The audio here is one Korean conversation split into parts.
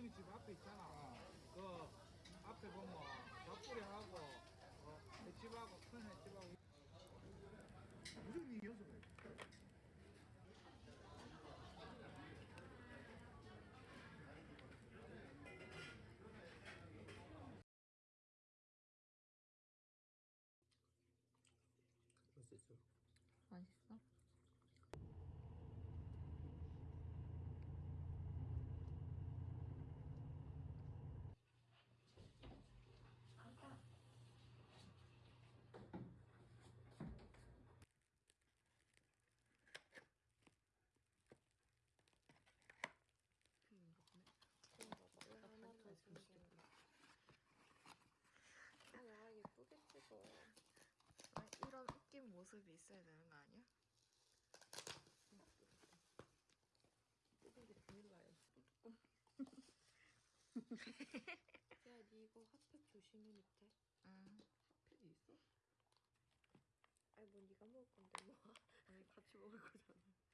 중기성이 집 앞에 있잖아. 그 앞에 보면 밥뿌리하고 어, 횟집하고 큰 횟집하고 무슨 이어서 그래? 맛있어. 맛있어? 왜 하나만 주시는 아야 예쁘게 찍어 아, 이런 웃긴 모습이 있어야 되는 거 아니야? 비밀라야 야니 이거 핫팩 조심해 밑에 응. 핫팩이 있어? 아니 뭐 네가 먹을 건데 뭐 아니 같이 먹을 거잖아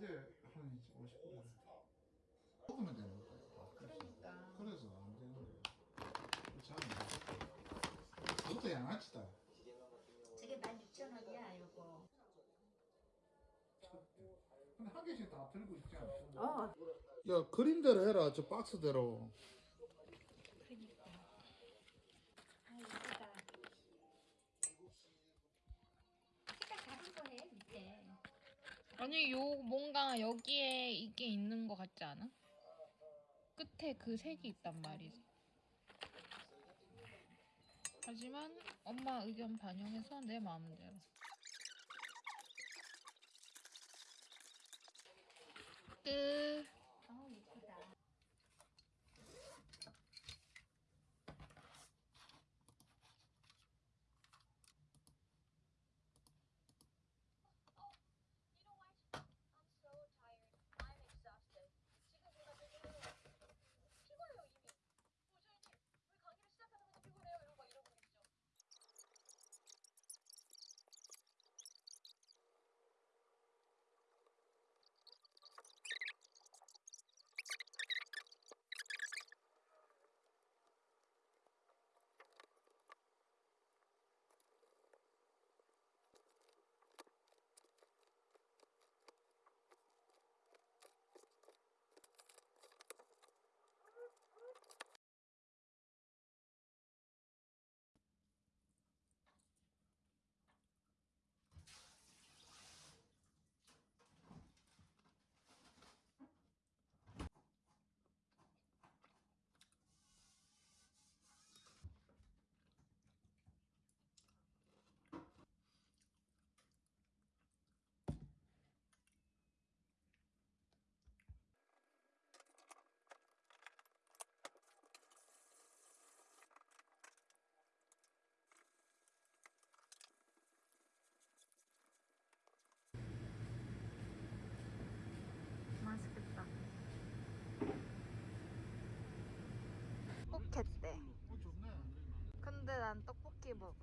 낮에 한 50분 먹으면 되는 거예요. 그러니까. 그래서 안 되는 거예요. 참. 그것도 양아치다. 저게 16,000원이야 요거 근데 한 개씩 다 들고 있지 않아? 어. 야 그림대로 해라 저 박스대로. 아니 요 뭔가 여기에 이게 있는 것 같지 않아? 끝에 그 색이 있단 말이지. 하지만 엄마 의견 반영해서 내 마음대로. 끝. 맛있겠대. 근데 난 떡볶이 먹어.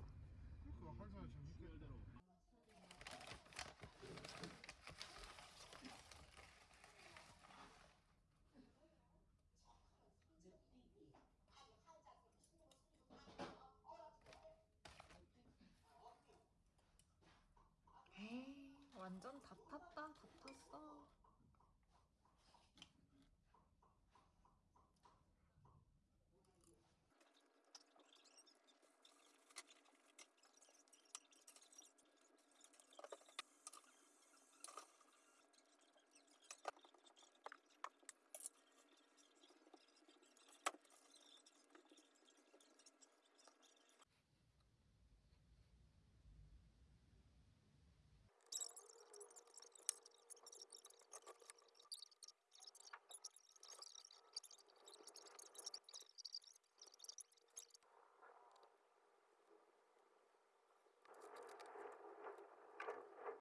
에이, 완전 답.